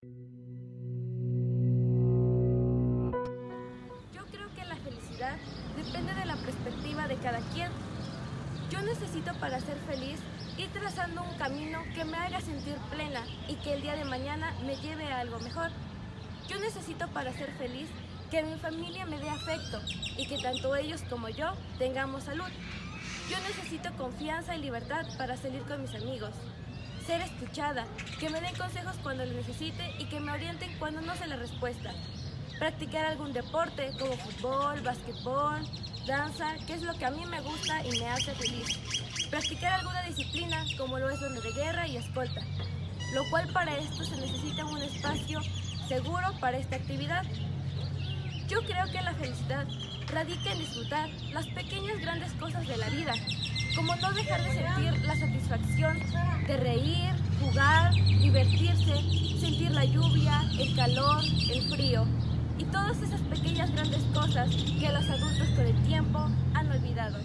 Yo creo que la felicidad depende de la perspectiva de cada quien. Yo necesito para ser feliz ir trazando un camino que me haga sentir plena y que el día de mañana me lleve a algo mejor. Yo necesito para ser feliz que mi familia me dé afecto y que tanto ellos como yo tengamos salud. Yo necesito confianza y libertad para salir con mis amigos. Ser escuchada, que me den consejos cuando lo necesite y que me orienten cuando no sé la respuesta. Practicar algún deporte como fútbol, básquetbol, danza, que es lo que a mí me gusta y me hace feliz. Practicar alguna disciplina como lo es donde de guerra y escolta, lo cual para esto se necesita un espacio seguro para esta actividad. Yo creo que la felicidad radica en disfrutar las pequeñas grandes cosas de la vida, como no dejar de sentir la satisfacción de reír, jugar, divertirse, sentir la lluvia, el calor, el frío y todas esas pequeñas grandes cosas que los adultos con el tiempo han olvidado.